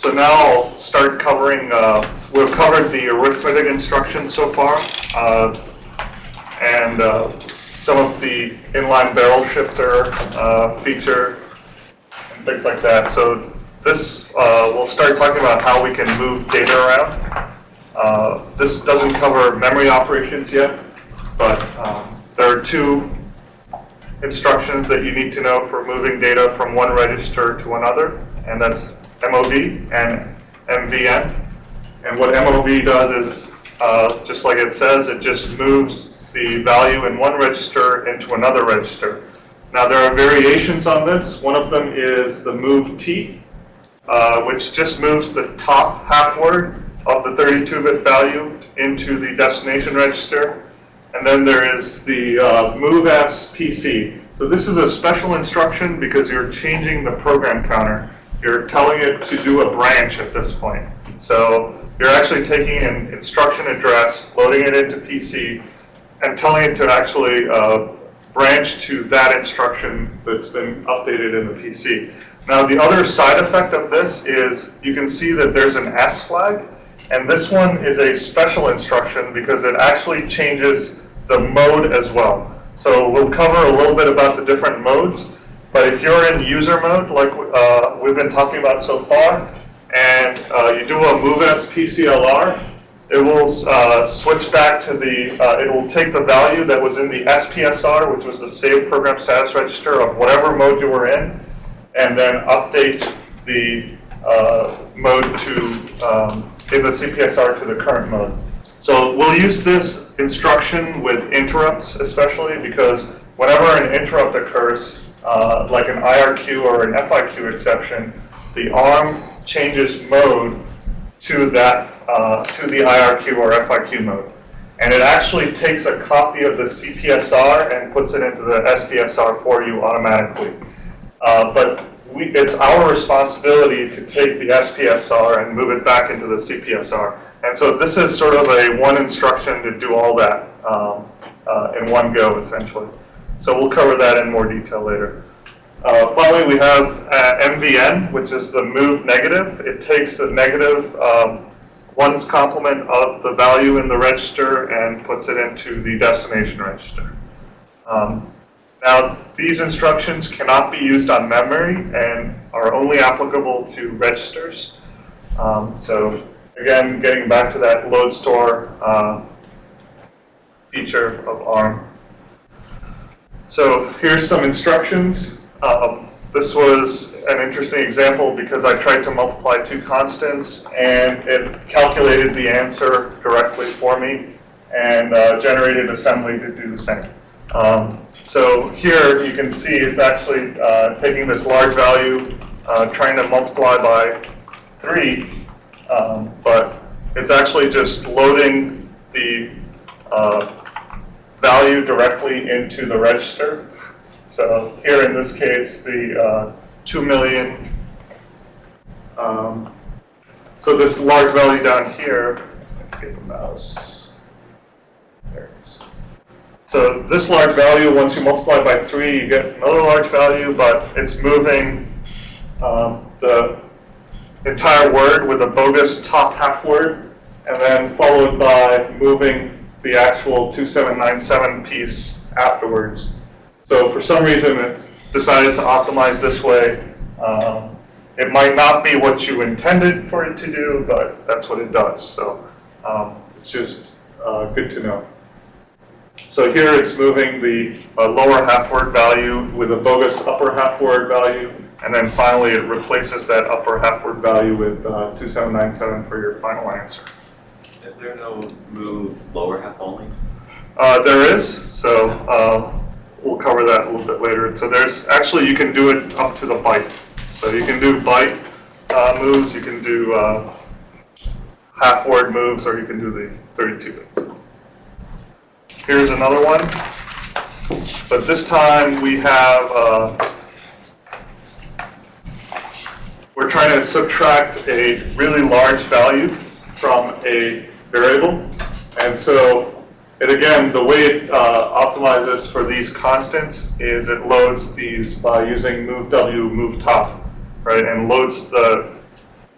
So now I'll start covering, uh, we've covered the arithmetic instructions so far, uh, and uh, some of the inline barrel shifter uh, feature, and things like that. So this, uh, we'll start talking about how we can move data around. Uh, This doesn't cover memory operations yet, but um, there are two instructions that you need to know for moving data from one register to another, and that's MOV and MVN. And what MOV does is, uh, just like it says, it just moves the value in one register into another register. Now, there are variations on this. One of them is the move T, uh, which just moves the top half word of the 32-bit value into the destination register. And then there is the uh, MoveS PC. So this is a special instruction because you're changing the program counter. You're telling it to do a branch at this point. So you're actually taking an instruction address, loading it into PC, and telling it to actually uh, branch to that instruction that's been updated in the PC. Now the other side effect of this is you can see that there's an S flag, and this one is a special instruction because it actually changes the mode as well. So we'll cover a little bit about the different modes, but if you're in user mode, like uh, we've been talking about so far, and uh, you do a MoveS PCLR, it will uh, switch back to the, uh, it will take the value that was in the SPSR, which was the save program status register of whatever mode you were in, and then update the uh, mode to, um, in the CPSR to the current mode. So we'll use this instruction with interrupts especially because whenever an interrupt occurs, uh, like an IRQ or an FIQ exception, the ARM changes mode to that, uh, to the IRQ or FIQ mode. And it actually takes a copy of the CPSR and puts it into the SPSR for you automatically. Uh, but we, it's our responsibility to take the SPSR and move it back into the CPSR. And so this is sort of a one instruction to do all that um, uh, in one go, essentially. So we'll cover that in more detail later. Uh, finally, we have uh, MVN, which is the move negative. It takes the negative um, one's complement of the value in the register and puts it into the destination register. Um, now, these instructions cannot be used on memory and are only applicable to registers. Um, so again, getting back to that load store uh, feature of ARM. So here's some instructions. Um, this was an interesting example because I tried to multiply two constants and it calculated the answer directly for me and uh, generated assembly to do the same. Um, so here you can see it's actually uh, taking this large value, uh, trying to multiply by 3, um, but it's actually just loading the uh, value directly into the register. So here in this case, the uh, 2 million, um, so this large value down here, get the mouse, there it is. So this large value, once you multiply by 3, you get another large value, but it's moving um, the entire word with a bogus top half word, and then followed by moving the actual 2797 piece afterwards. So for some reason, it decided to optimize this way. Um, it might not be what you intended for it to do, but that's what it does. So um, it's just uh, good to know. So here it's moving the uh, lower half word value with a bogus upper half word value, and then finally it replaces that upper half word value with uh, 2797 for your final answer. Is there no move lower half only? Uh, there is, so uh, we'll cover that a little bit later. So there's, actually you can do it up to the byte. So you can do byte uh, moves, you can do uh, half word moves, or you can do the 32 bit. Here's another one. But this time we have, uh, we're trying to subtract a really large value from a variable. And so, and again, the way it uh, optimizes for these constants is it loads these by using move W, move top, right? And loads the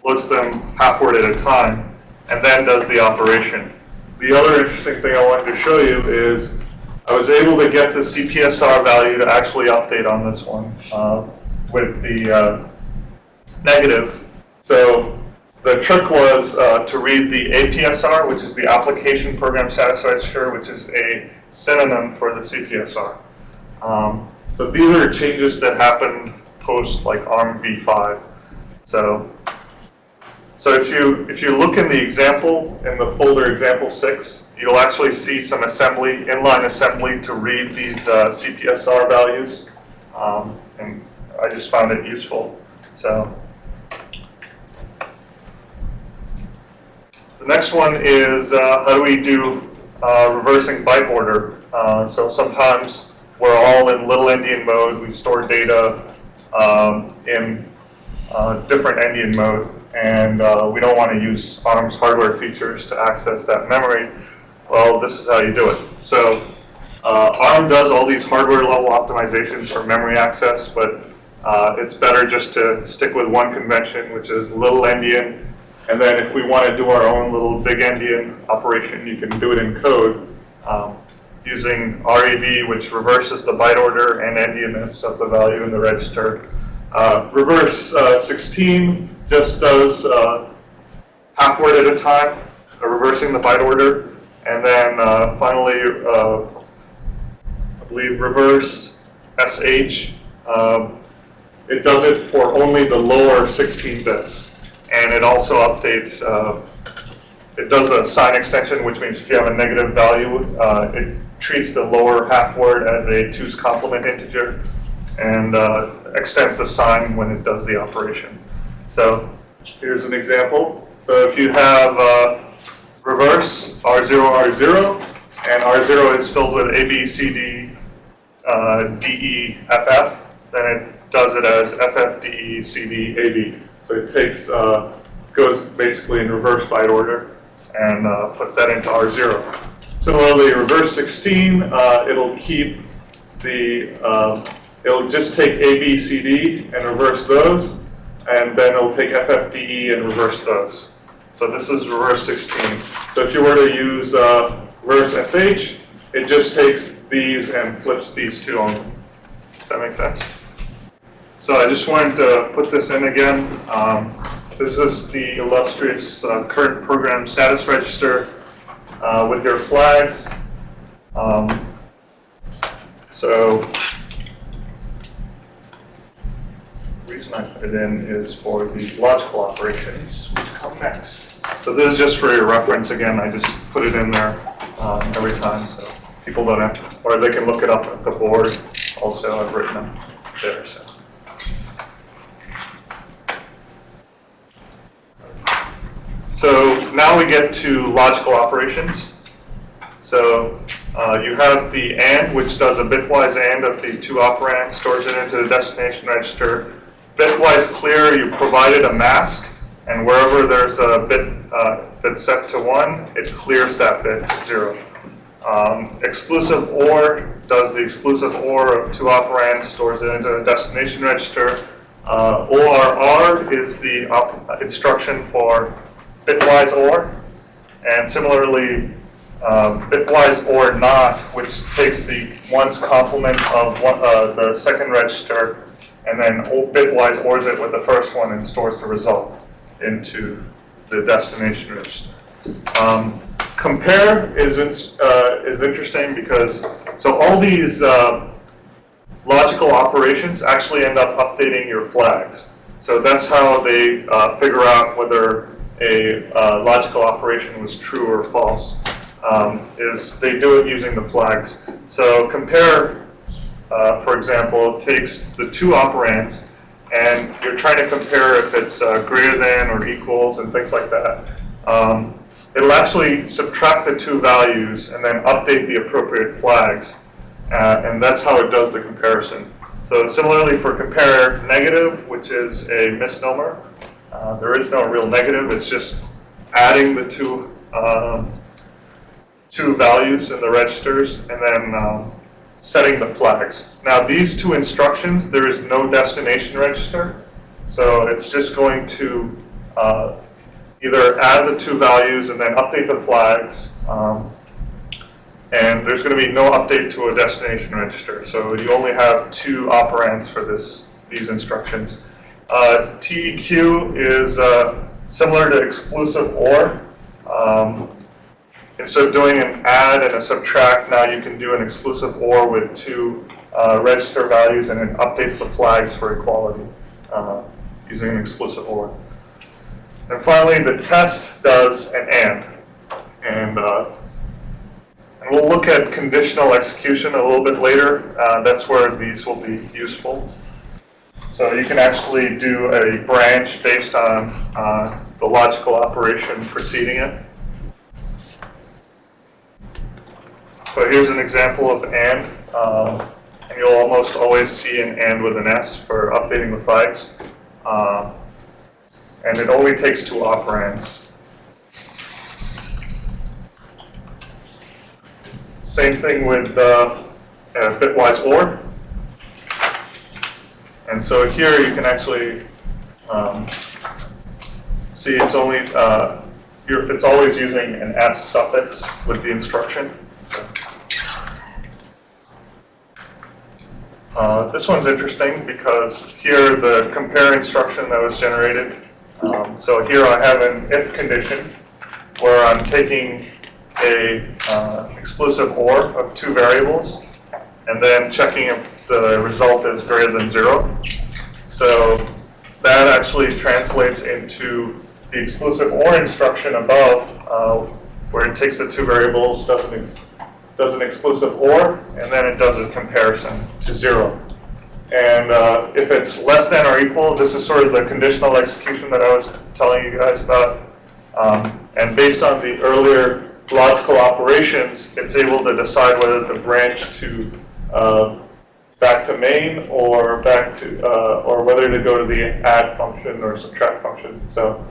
loads them half word at a time, and then does the operation. The other interesting thing I wanted to show you is I was able to get the CPSR value to actually update on this one uh, with the uh, negative. So the trick was uh, to read the APSR, which is the Application Program Status Register, which is a synonym for the CPSR. Um, so these are changes that happened post like ARM v5. So, so if you if you look in the example in the folder example six, you'll actually see some assembly inline assembly to read these uh, CPSR values, um, and I just found it useful. So. The next one is uh, how do we do uh, reversing byte order? Uh, so sometimes we're all in little endian mode. We store data um, in uh, different endian mode, and uh, we don't want to use ARM's hardware features to access that memory. Well, this is how you do it. So uh, ARM does all these hardware level optimizations for memory access, but it's better just to stick with one convention, which is little endian and then if we want to do our own little big endian operation, you can do it in code um, using REV, which reverses the byte order and endianness of the value in the register. Uh, reverse uh, 16 just does uh, half word at a time, uh, reversing the byte order. And then uh, finally, uh, I believe reverse SH, um, it does it for only the lower 16 bits and it also updates, uh, it does a sign extension, which means if you have a negative value, uh, it treats the lower half word as a two's complement integer and uh, extends the sign when it does the operation. So here's an example. So if you have uh, reverse R0, R0, and R0 is filled with A, B, C, D, uh, D, E, F, F, then it does it as F, F, D, E, C, D, A, B. So it takes, uh, goes basically in reverse byte order and uh, puts that into R0. Similarly, reverse 16, uh, it'll keep the, uh, it'll just take A, B, C, D and reverse those, and then it'll take FFDE and reverse those. So this is reverse 16. So if you were to use uh, reverse SH, it just takes these and flips these two on. Does that make sense? So I just wanted to put this in again. Um, this is the illustrious uh, current program status register uh, with your flags. Um, so the reason I put it in is for these logical operations, which come next. So this is just for your reference. Again, I just put it in there um, every time, so people don't have, or they can look it up at the board. Also, I've written them there. So. So now we get to logical operations. So uh, you have the AND, which does a bitwise AND of the two operands, stores it into the destination register. Bitwise clear, you provided a mask, and wherever there's a bit uh, that's set to 1, it clears that bit to 0. Um, exclusive OR does the exclusive OR of two operands, stores it into the destination register. Uh, ORR is the instruction for bitwise OR, and similarly, uh, bitwise OR not, which takes the one's complement of one, uh, the second register, and then bitwise ORs it with the first one and stores the result into the destination register. Um, compare is uh, is interesting because so all these uh, logical operations actually end up updating your flags. So that's how they uh, figure out whether a uh, logical operation was true or false, um, is they do it using the flags. So compare, uh, for example, takes the two operands, and you're trying to compare if it's uh, greater than or equals and things like that. Um, it'll actually subtract the two values and then update the appropriate flags, uh, and that's how it does the comparison. So similarly for compare negative, which is a misnomer, uh, there is no real negative, it's just adding the two, um, two values in the registers and then um, setting the flags. Now these two instructions, there is no destination register, so it's just going to uh, either add the two values and then update the flags. um, And there's going to be no update to a destination register. So you only have two operands for this, these instructions. Uh, TEQ is uh, similar to exclusive OR. Um, Instead of doing an add and a subtract, now you can do an exclusive OR with two uh, register values and it updates the flags for equality uh, using an exclusive OR. And finally, the test does an AND. And, uh, and we'll look at conditional execution a little bit later. Uh, That's where these will be useful. So you can actually do a branch based on uh, the logical operation preceding it. So here's an example of AND. Um, and you'll almost always see an AND with an S for updating the flags. Um, and it only takes two operands. Same thing with uh, uh, bitwise OR. And so here you can actually um, see it's only, uh, it's always using an S suffix with the instruction. Uh, this one's interesting because here the compare instruction that was generated. Um, so here I have an if condition where I'm taking a uh, exclusive OR of two variables and then checking if the result is greater than zero. So that actually translates into the exclusive OR instruction above uh, where it takes the two variables, does an, does an exclusive OR, and then it does a comparison to zero. And uh, if it's less than or equal, this is sort of the conditional execution that I was telling you guys about. Um, and based on the earlier logical operations, it's able to decide whether the branch to uh, back to main or back to, uh, or whether to go to the add function or subtract function. So,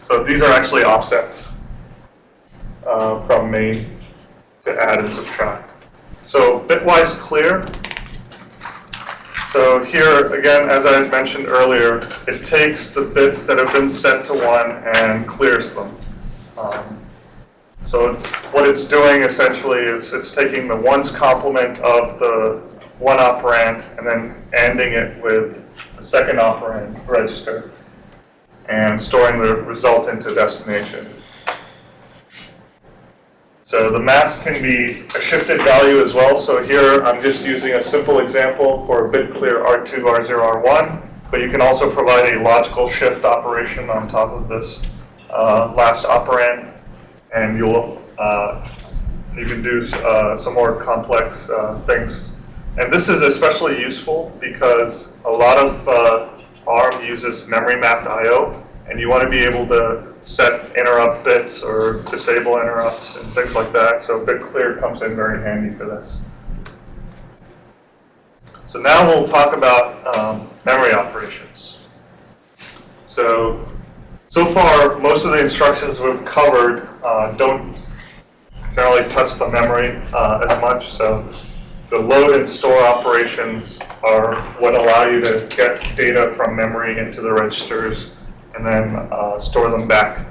so these are actually offsets uh, from main to add and subtract. So bitwise clear. So here, again, as I mentioned earlier, it takes the bits that have been set to 1 and clears them. Um, so what it's doing essentially is it's taking the ones complement of the one operand and then ANDing it with the second operand register and storing the result into destination. So the mask can be a shifted value as well. So here I'm just using a simple example for a bit clear R2, R0, R1, but you can also provide a logical shift operation on top of this uh, last operand, and you'll uh, you can do uh, some more complex uh, things. And this is especially useful because a lot of uh, ARM uses memory mapped I/O, and you want to be able to set interrupt bits or disable interrupts and things like that. So bit clear comes in very handy for this. So now we'll talk about um, memory operations. So, so far, most of the instructions we've covered uh, don't generally touch the memory uh, as much. So the load and store operations are what allow you to get data from memory into the registers and then uh, store them back.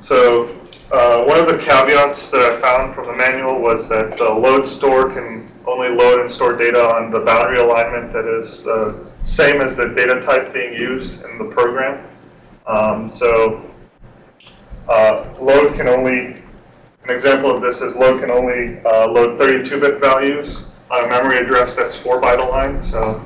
So uh, one of the caveats that I found from the manual was that the load store can only load and store data on the boundary alignment that is the same as the data type being used in the program. Um, so uh, load can only, an example of this is load can only uh, load 32-bit values on a memory address that's 4 byte aligned. So,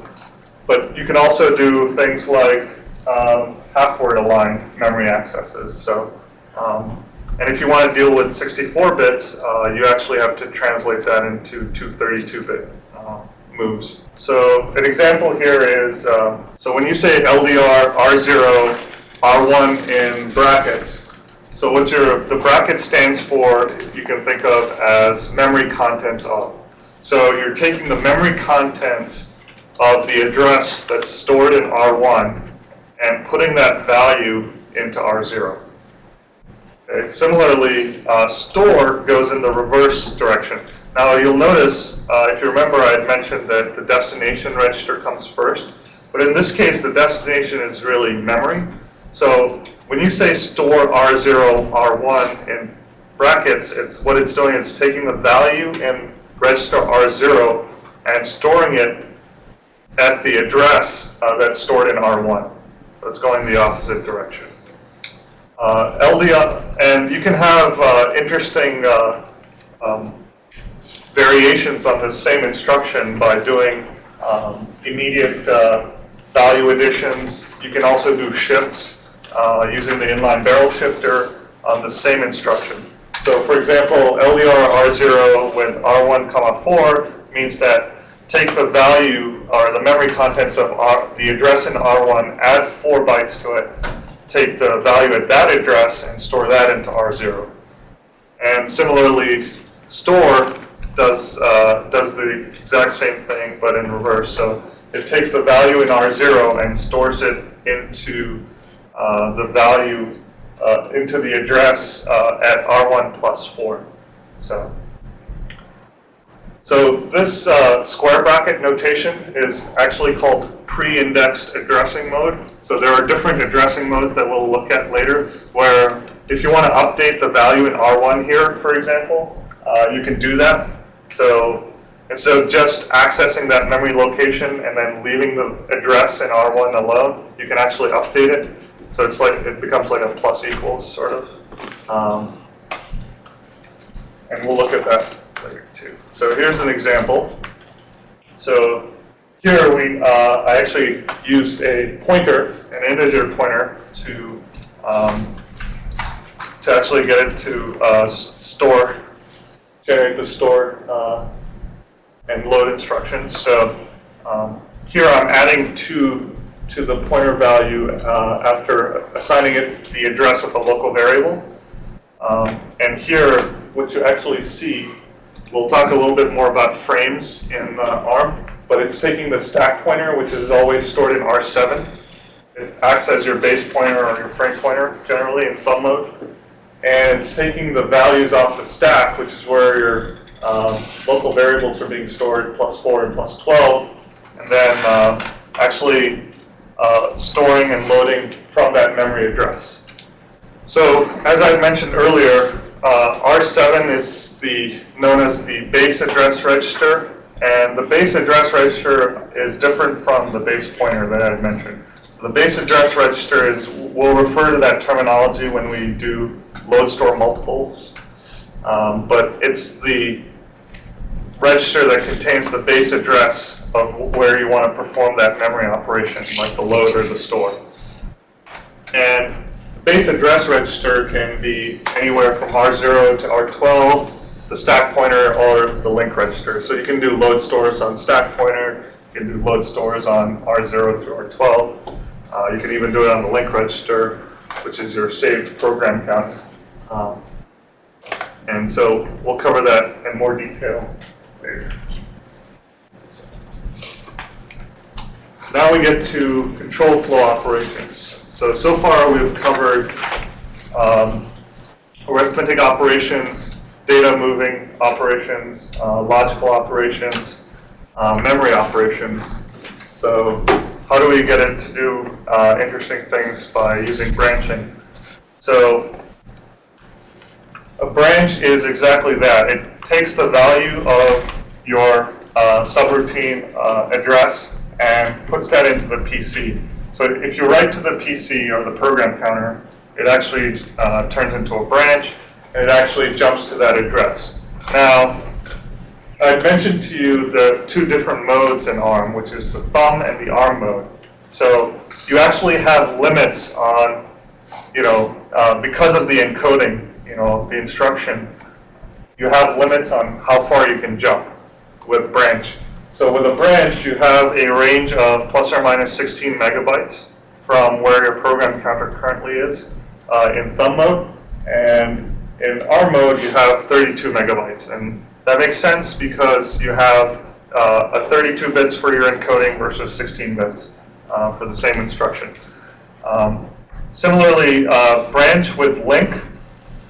but you can also do things like um, half-word aligned memory accesses. So, um, and if you want to deal with 64 bits, uh, you actually have to translate that into 232-bit uh, moves. So an example here is, uh, so when you say LDR R0, R1 in brackets, so what your, the bracket stands for, you can think of as memory contents of. So you're taking the memory contents of the address that's stored in R1 and putting that value into R0. Okay. Similarly, uh, store goes in the reverse direction. Now you'll notice, uh, if you remember I had mentioned that the destination register comes first. But in this case, the destination is really memory. So when you say store R0, R1 in brackets, it's what it's doing is taking the value in register R0 and storing it at the address uh, that's stored in R1. So it's going the opposite direction. Uh, and you can have uh, interesting uh, um, variations on the same instruction by doing um, immediate uh, value additions. You can also do shifts uh, using the inline barrel shifter on the same instruction. So for example, LDR R0 with R1 comma 4 means that take the value or the memory contents of R, the address in R1, add 4 bytes to it, take the value at that address and store that into R0. And similarly, store does, uh, does the exact same thing, but in reverse. So it takes the value in R0 and stores it into the value, uh, into the address uh, at R1 plus 4. So, so this uh, square bracket notation is actually called pre-indexed addressing mode. So there are different addressing modes that we'll look at later, where if you want to update the value in R1 here, for example, uh, you can do that. So instead of just accessing that memory location and then leaving the address in R1 alone, you can actually update it. So it's like it becomes like a plus equals sort of. Um, and we'll look at that later too. So here's an example. So here we, uh, I actually used a pointer, an integer pointer, to um, to actually get it to uh, store, generate the store uh, and load instructions. So um, here I'm adding two to the pointer value uh, after assigning it the address of a local variable. Um, and here, what you actually see, we'll talk a little bit more about frames in uh, ARM, but it's taking the stack pointer, which is always stored in R7. It acts as your base pointer or your frame pointer, generally in thumb mode. And it's taking the values off the stack, which is where your um, local variables are being stored, plus 4 and plus 12, and then uh, actually uh, storing and loading from that memory address. So as I mentioned earlier, uh, R7 is the known as the base address register, and the base address register is different from the base pointer that I mentioned. So the base address register is, we'll refer to that terminology when we do load store multiples, um, but it's the register that contains the base address of where you want to perform that memory operation, like the load or the store. And the base address register can be anywhere from R0 to R12, the stack pointer, or the link register. So you can do load stores on stack pointer, you can do load stores on R0 through R12. Uh, you can even do it on the link register, which is your saved program count. Um, and so we'll cover that in more detail later. Now we get to control flow operations. So, so far we've covered um, arithmetic operations, data moving operations, uh, logical operations, uh, memory operations. So how do we get it to do uh, interesting things by using branching? So a branch is exactly that. It takes the value of your uh, subroutine uh, address and puts that into the PC. So if you write to the PC or the program counter, it actually uh, turns into a branch, and it actually jumps to that address. Now, I mentioned to you the two different modes in ARM, which is the thumb and the ARM mode. So you actually have limits on, you know, uh, because of the encoding, you know, the instruction, you have limits on how far you can jump with branch. So with a branch, you have a range of plus or minus 16 megabytes from where your program counter currently is uh, in thumb mode. And in ARM mode, you have 32 megabytes. And that makes sense because you have uh, a 32 bits for your encoding versus 16 bits uh, for the same instruction. Um, similarly, uh, branch with link,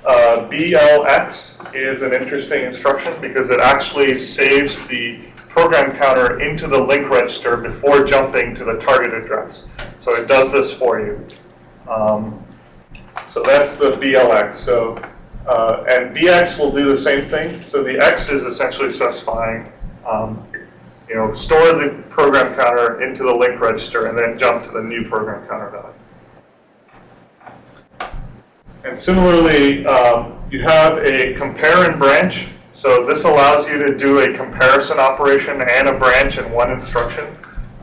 uh, BLX is an interesting instruction because it actually saves the program counter into the link register before jumping to the target address. So it does this for you. Um, so that's the BLX. So, uh, and BX will do the same thing. So the X is essentially specifying, um, you know, store the program counter into the link register and then jump to the new program counter value. And similarly, um, you have a compare and branch. So this allows you to do a comparison operation and a branch in one instruction.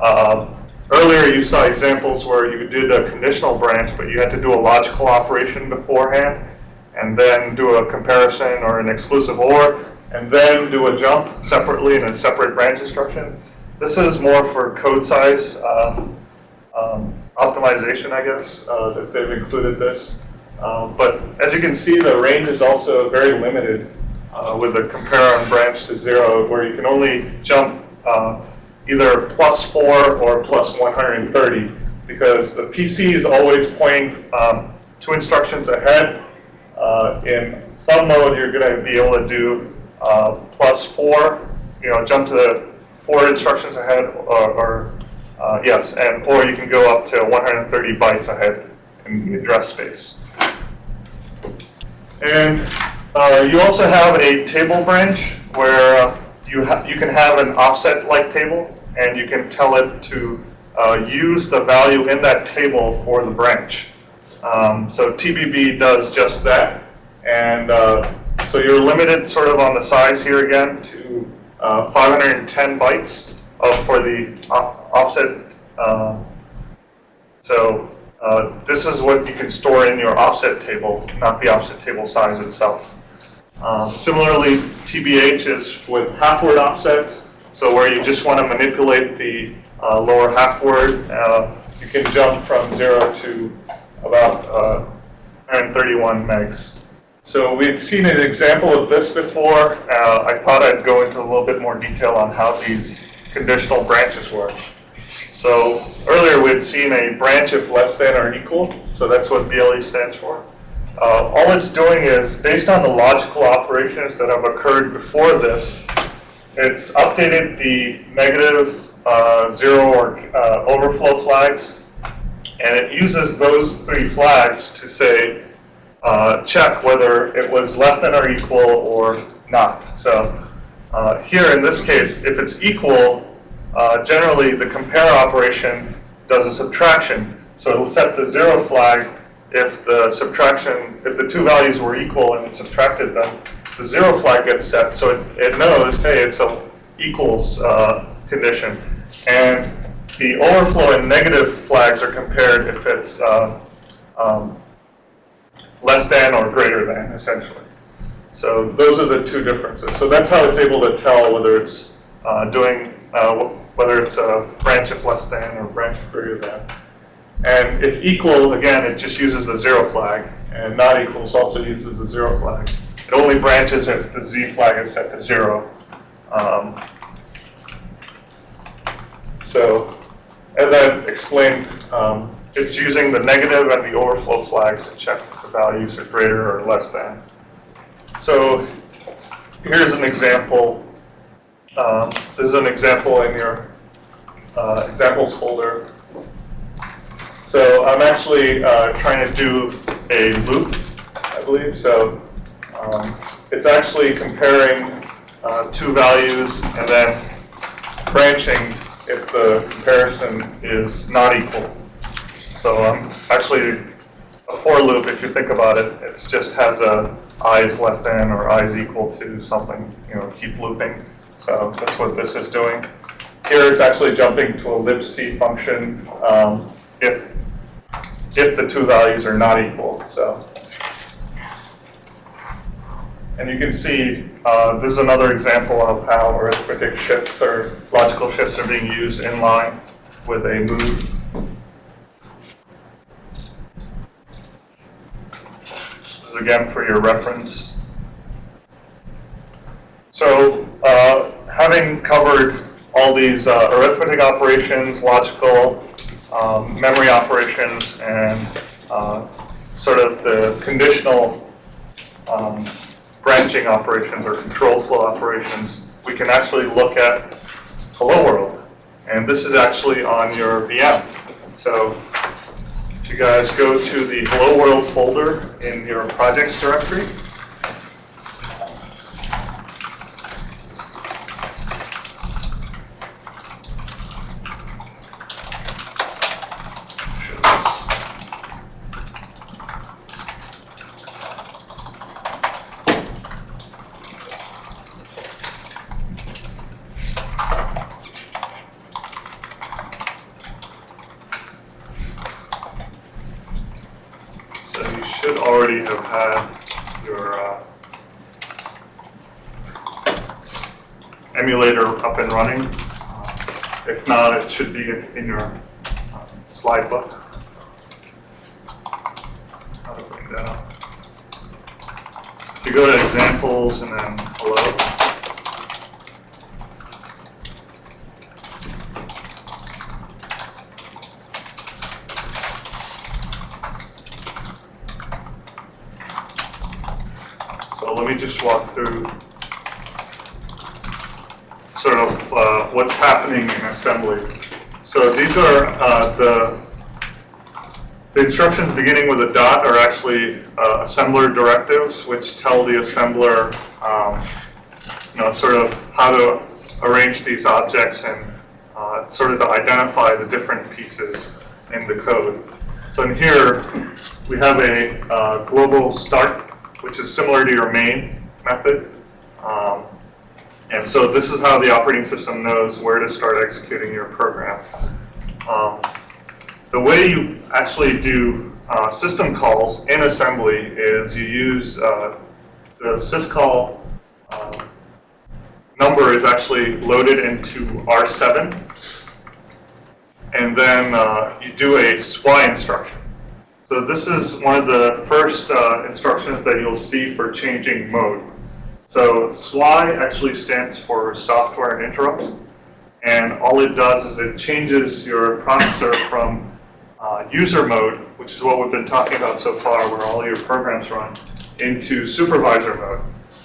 Uh, earlier you saw examples where you did a conditional branch, but you had to do a logical operation beforehand, and then do a comparison or an exclusive OR, and then do a jump separately in a separate branch instruction. This is more for code size uh, um, optimization, I guess, uh, that they've included this. Uh, but as you can see, the range is also very limited uh, with the compare on branch to zero, where you can only jump uh, either plus four or plus 130, because the PC is always pointing um, two instructions ahead. Uh, in thumb mode, you're going to be able to do uh, plus four, you know, jump to the four instructions ahead, or, or uh, yes, and or you can go up to 130 bytes ahead in the address space. And uh, you also have a table branch where uh, you, you can have an offset-like table, and you can tell it to uh, use the value in that table for the branch. Um, so TBB does just that, and uh, so you're limited sort of on the size here again to uh, 510 bytes for the offset. Uh, so uh, this is what you can store in your offset table, not the offset table size itself. Um, similarly, TBH is with half word offsets, so where you just want to manipulate the uh, lower half word, uh, you can jump from zero to about uh, 131 megs. So we had seen an example of this before. I thought I'd go into a little bit more detail on how these conditional branches work. So earlier we had seen a branch if less than or equal, so that's what BLE stands for. Uh, all it's doing is, based on the logical operations that have occurred before this, it's updated the negative, uh, zero, or uh, overflow flags, and it uses those three flags to say, uh, check whether it was less than or equal or not. So uh, here in this case, if it's equal, uh, generally the compare operation does a subtraction. So it'll set the zero flag if the subtraction, if the two values were equal and it subtracted them, the zero flag gets set. So it, it knows, hey, it's a equals uh, condition. And the overflow and negative flags are compared if it's uh, um, less than or greater than, essentially. So those are the two differences. So that's how it's able to tell whether it's uh, doing uh, whether it's a branch if less than or branch if greater than. And if equal, again, it just uses the zero flag, and not equals also uses the zero flag. It only branches if the z flag is set to zero. Um, so, as I've explained, um, it's using the negative and the overflow flags to check if the values are greater or less than. So, here's an example um, this is an example in your uh, examples folder. So I'm actually uh, trying to do a loop, I believe. So um, it's actually comparing uh, two values and then branching if the comparison is not equal. So I'm actually a for loop, if you think about it, it just has a i is less than or i is equal to something, you know, keep looping. So that's what this is doing. Here it's actually jumping to a libc function um, if, if the two values are not equal. So, And you can see uh, this is another example of how arithmetic shifts or logical shifts are being used in line with a move. This is again for your reference. So uh, having covered all these uh, arithmetic operations, logical, um, memory operations, and uh, sort of the conditional um, branching operations or control flow operations, we can actually look at hello world. And this is actually on your VM. So if you guys go to the hello world folder in your projects directory. So you should already have had your uh, emulator up and running. If not, it should be in your slide book. How to bring that up. If you go to examples and then hello. So let me just walk through sort of what's happening in assembly. So these are uh, the the instructions beginning with a dot are actually uh, assembler directives, which tell the assembler, um, you know, sort of how to arrange these objects and uh, sort of to identify the different pieces in the code. So in here, we have a uh, global start, which is similar to your main method. Um, and so this is how the operating system knows where to start executing your program. Um, the way you actually do uh, system calls in assembly is you use uh, the syscall uh, number is actually loaded into R7, and then uh, you do a SWI instruction. So this is one of the first uh, instructions that you'll see for changing mode. So SWI actually stands for software and interrupt. And all it does is it changes your processor from uh, user mode, which is what we've been talking about so far, where all your programs run, into supervisor mode.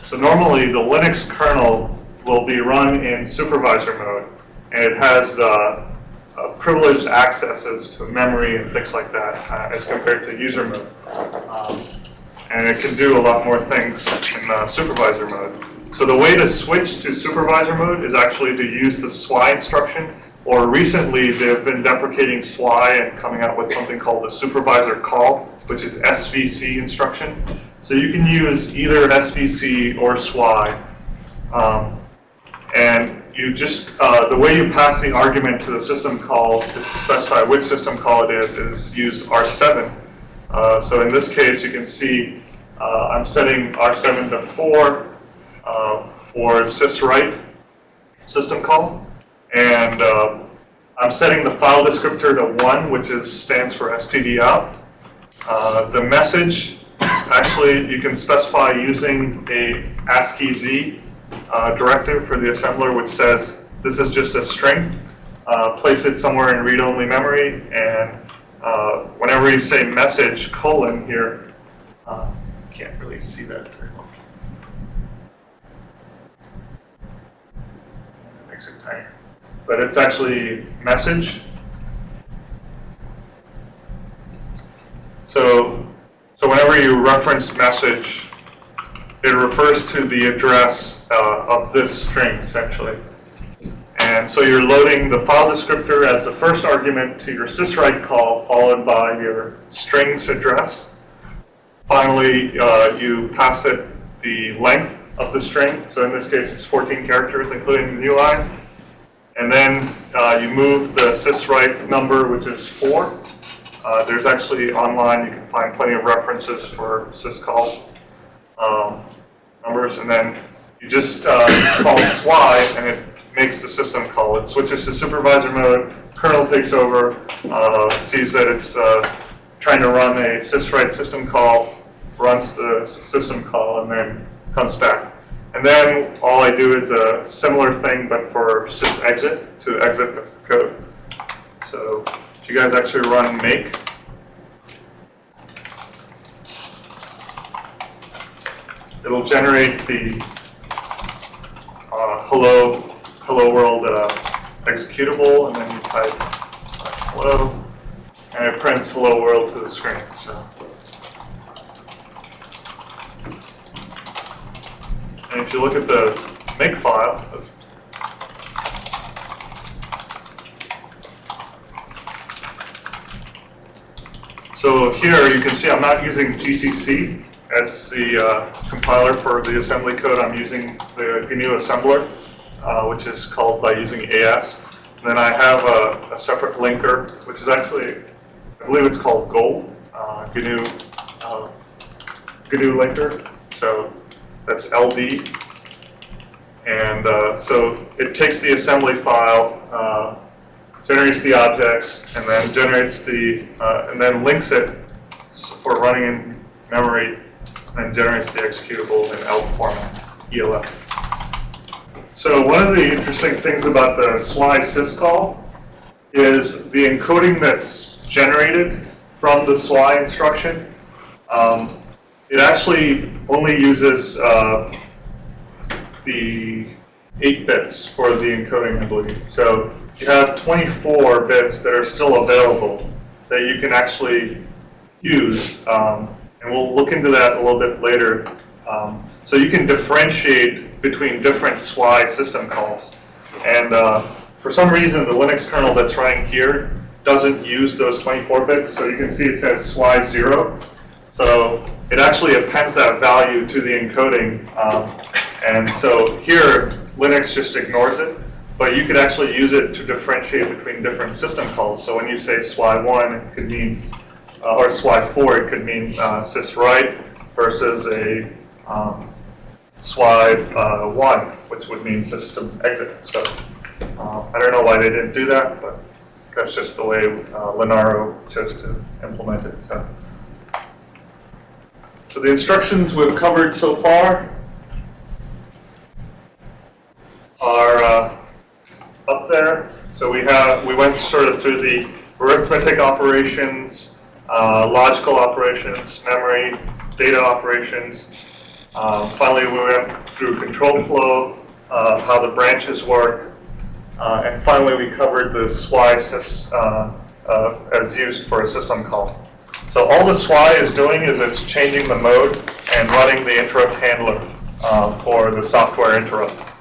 So normally the Linux kernel will be run in supervisor mode, and it has uh, uh, privileged accesses to memory and things like that uh, as compared to user mode. Um, and it can do a lot more things in uh, supervisor mode. So the way to switch to supervisor mode is actually to use the SWI instruction, or recently they've been deprecating SWI and coming out with something called the supervisor call, which is SVC instruction. So you can use either an SVC or SWI. Um, and you just, uh, the way you pass the argument to the system call to specify which system call it is, is use R7. Uh, so in this case, you can see uh, I'm setting R7 to 4 uh, for syswrite system call. And uh, I'm setting the file descriptor to 1, which is stands for std out. Uh, the message, actually, you can specify using a ASCII Z directive for the assembler, which says this is just a string. Place it somewhere in read-only memory, and uh, whenever you say message colon here, uh, can't really see that very well. Makes it tinier. But it's actually message. So, so whenever you reference message, it refers to the address uh, of this string, essentially. And so you're loading the file descriptor as the first argument to your syswrite call, followed by your strings address. Finally, uh, you pass it the length of the string. So in this case, it's 14 characters, including the new line. And then uh, you move the syswrite number, which is 4. Uh, there's actually online, you can find plenty of references for syscall um, numbers. And then you just uh, call SWI, and it makes the system call. It switches to supervisor mode, kernel takes over, uh, sees that it's uh, trying to run a syswrite system call, runs the system call, and then comes back. And then all I do is a similar thing, but for sysexit, to exit the code. So if you guys actually run make, it'll generate the uh, hello hello world uh, executable, and then you type hello, and it prints hello world to the screen, so. And if you look at the make file, So here you can see I'm not using GCC as the uh, compiler for the assembly code. I'm using the GNU assembler, uh, which is called by using AS. And then I have a, a separate linker, which is actually, I believe it's called Gold, uh, GNU, uh, GNU linker. So that's LD. And uh, so it takes the assembly file, uh, generates the objects, and then generates the, uh, and then links it for running in memory, and generates the executable in ELF format, ELF. So one of the interesting things about the SWI syscall is the encoding that's generated from the SWI instruction. Um, it actually only uses uh, the 8 bits for the encoding, I believe. So you have 24 bits that are still available that you can actually use. Um, and we'll look into that a little bit later. Um, so you can differentiate between different SWI system calls. And uh, for some reason, the Linux kernel that's running here doesn't use those 24 bits. So you can see it says SWI 0. So it actually appends that value to the encoding. Um, and so here, Linux just ignores it. But you could actually use it to differentiate between different system calls. So when you say SWI1, it could mean, uh, or SWI4, it could mean uh, syswrite versus a um, SWI1, which would mean system exit. So uh, I don't know why they didn't do that, but that's just the way uh, Linaro chose to implement it. So. So the instructions we've covered so far are uh, up there. So we have we went sort of through the arithmetic operations, uh, logical operations, memory, data operations. Um, finally, we went through control flow, uh, how the branches work, uh, and finally we covered the SWI sys, uh, uh, as used for a system call. So all the SWI is doing is it's changing the mode and running the interrupt handler uh, for the software interrupt.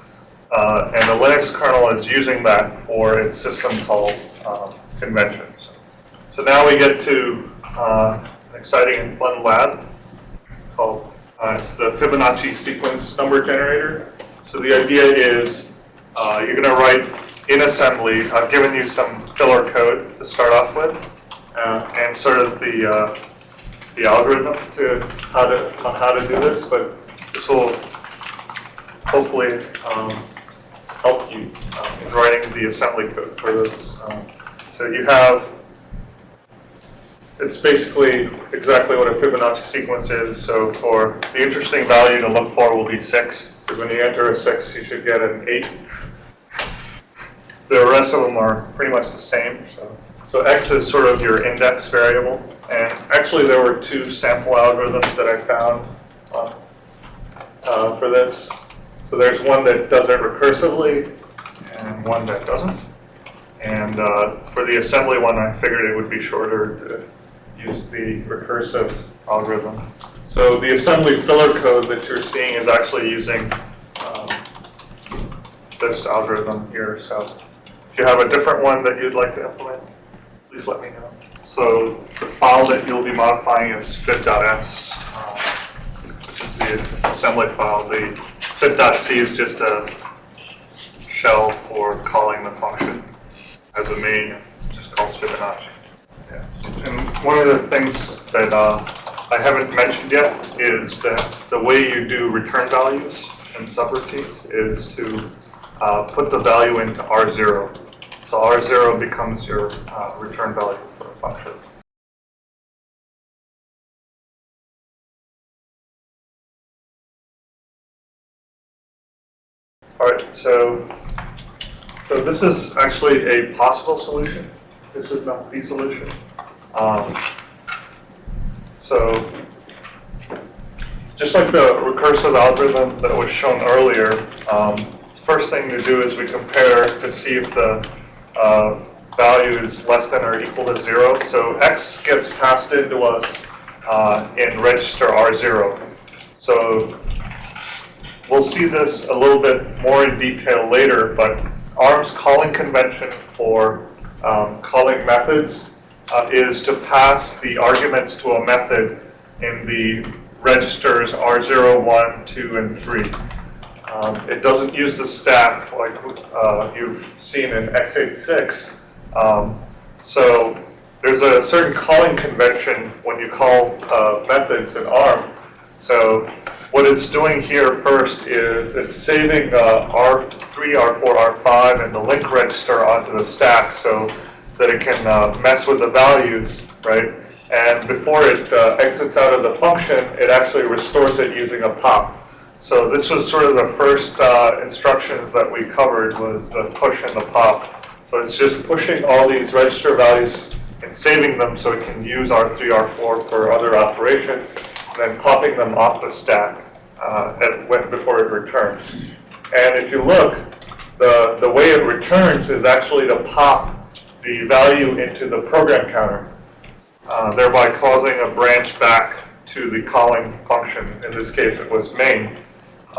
Uh, and the Linux kernel is using that for its system call um, conventions. So now we get to an exciting and fun lab called, uh, it's the Fibonacci sequence number generator. So the idea is uh, you're going to write in assembly, I've given you some filler code to start off with, uh, and sort of the, uh, the algorithm to how to, on how to do this, but this will hopefully um, help you um, in writing the assembly code for this. Um, so you have, it's basically exactly what a Fibonacci sequence is. So for the interesting value to look for will be 6, because when you enter a 6, you should get an 8. The rest of them are pretty much the same. So, so x is sort of your index variable. And actually there were two sample algorithms that I found uh, uh, for this. So there's one that does it recursively and one that doesn't. And uh, for the assembly one, I figured it would be shorter to use the recursive algorithm. So the assembly filler code that you're seeing is actually using um, this algorithm here. So if you have a different one that you'd like to implement, please let me know. So the file that you'll be modifying is fib.s, uh, which is the assembly file. The fib.c is just a shell for calling the function as a main, just calls Fibonacci. Yeah. And one of the things that uh, I haven't mentioned yet is that the way you do return values and subroutines is to uh, put the value into R0. So R0 becomes your uh, return value for a function. All right, so so this is actually a possible solution. This is not the solution. Um, so just like the recursive algorithm that was shown earlier, um, first thing to do is we compare to see if the uh, value is less than or equal to zero. So X gets passed into us uh, in register R0. So we'll see this a little bit more in detail later, but ARM's calling convention for um, calling methods uh, is to pass the arguments to a method in the registers R0, 1, 2, and 3. Um, It doesn't use the stack like uh, you've seen in x86. Um, So there's a certain calling convention when you call uh, methods in ARM. So what it's doing here first is it's saving uh, R3, R4, R5, and the link register onto the stack so that it can uh, mess with the values, right? And before it uh, exits out of the function, it actually restores it using a pop. So this was sort of the first uh, instructions that we covered was the push and the pop. So it's just pushing all these register values and saving them so it can use R3, R4 for other operations, and then popping them off the stack uh, at, when, before it returns. And if you look, the, the way it returns is actually to pop the value into the program counter, uh, thereby causing a branch back to the calling function. In this case, it was main.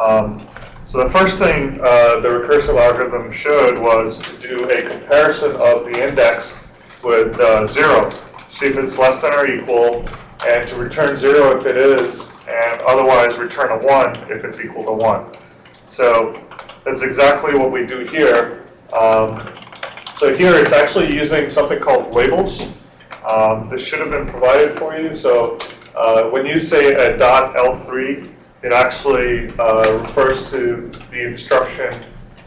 Um, so the first thing uh, the recursive algorithm showed was to do a comparison of the index with uh, zero, see if it's less than or equal, and to return zero if it is, and otherwise return a one if it's equal to one. So that's exactly what we do here. Um, so here it's actually using something called labels. Um, this should have been provided for you. So uh, when you say a dot L3, it actually uh, refers to the instruction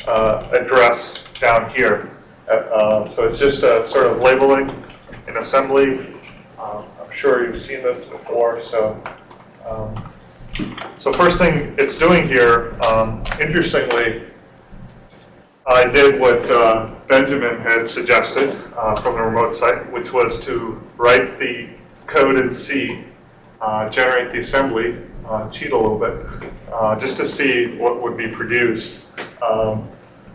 uh, address down here. Uh, uh, so it's just a sort of labeling in assembly. Sure you've seen this before. So, um, so first thing it's doing here, um, interestingly, I did what uh, Benjamin had suggested uh, from the remote site, which was to write the code in C, uh, generate the assembly, uh, cheat a little bit, uh, just to see what would be produced. Um,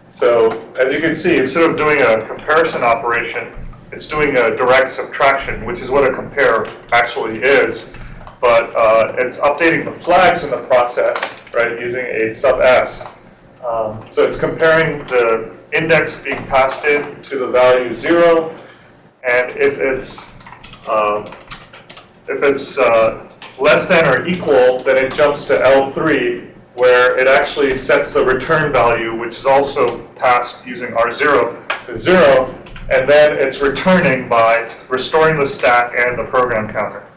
so as you can see, instead of doing a comparison operation, it's doing a direct subtraction, which is what a compare actually is. But uh, it's updating the flags in the process, right, using a sub s. Um, so it's comparing the index being passed in to the value zero, and if it's uh, if it's uh, less than or equal, then it jumps to L3, where it actually sets the return value, which is also passed using R0 to zero, and then it's returning by restoring the stack and the program counter.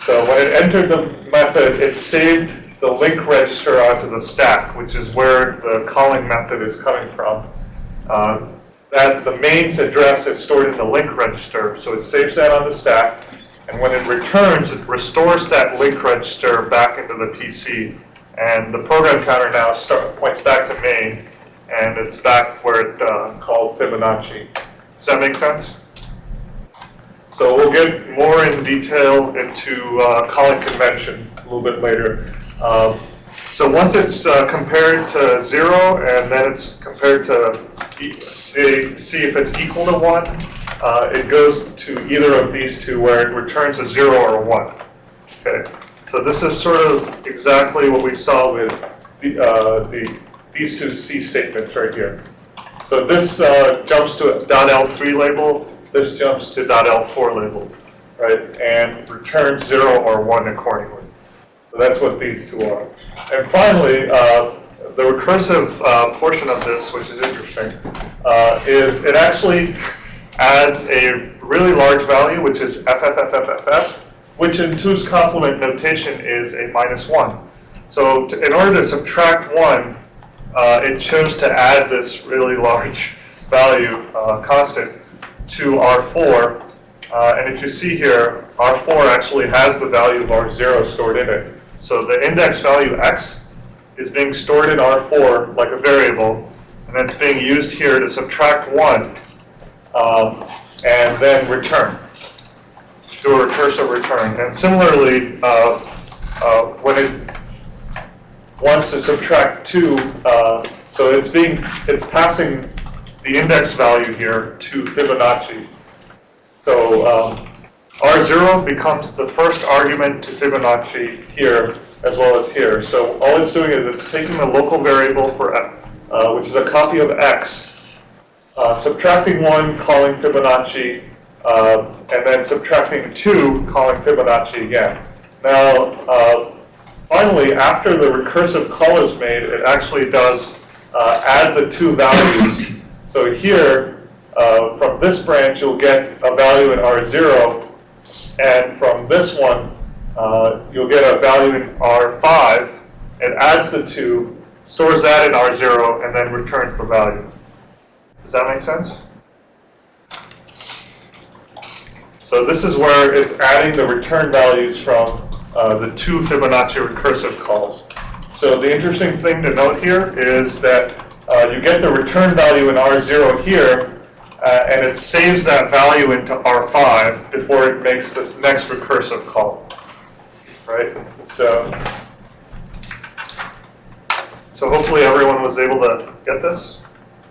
So when it entered the method, it saved the link register onto the stack, which is where the calling method is coming from. Uh, that the main's address is stored in the link register, so it saves that on the stack. And when it returns, it restores that link register back into the PC. And the program counter now start, points back to main, and it's back where it uh, called Fibonacci. Does that make sense? So we'll get more in detail into uh, calling convention a little bit later. Um, so once it's uh, compared to zero, and then it's compared to e see, see if it's equal to one, uh, it goes to either of these two where it returns a zero or a one. Okay, so this is sort of exactly what we saw with the, uh, the these two C statements right here. So this uh, jumps to a .L3 label, this jumps to .L4 label, right, and returns zero or one accordingly. So that's what these two are. And finally, uh, the recursive uh, portion of this, which is interesting, uh, is it actually adds a really large value, which is FFFFFF, which in two's complement notation is a minus one. So to, in order to subtract one, uh, it chose to add this really large value uh, constant to R4. Uh, and if you see here, R4 actually has the value of R0 stored in it. So the index value x is being stored in R4 like a variable, and that's being used here to subtract 1 um, and then return, do a recursive return. And similarly, uh, uh, when it wants to subtract 2, uh, so it's being, it's passing the index value here to Fibonacci. So um, R0 becomes the first argument to Fibonacci here as well as here. So all it's doing is it's taking the local variable for, uh, which is a copy of x, uh, subtracting 1, calling Fibonacci, uh, and then subtracting 2, calling Fibonacci again. Now, uh, finally, after the recursive call is made, it actually does uh, add the two values. So here, uh, from this branch, you'll get a value in R0, and from this one, uh, you'll get a value in R5. It adds the two, stores that in R0, and then returns the value. Does that make sense? So this is where it's adding the return values from uh, the two Fibonacci recursive calls. So the interesting thing to note here is that uh, you get the return value in R0 here, uh, and it saves that value into R5 before it makes this next recursive call, right? So, so hopefully everyone was able to get this.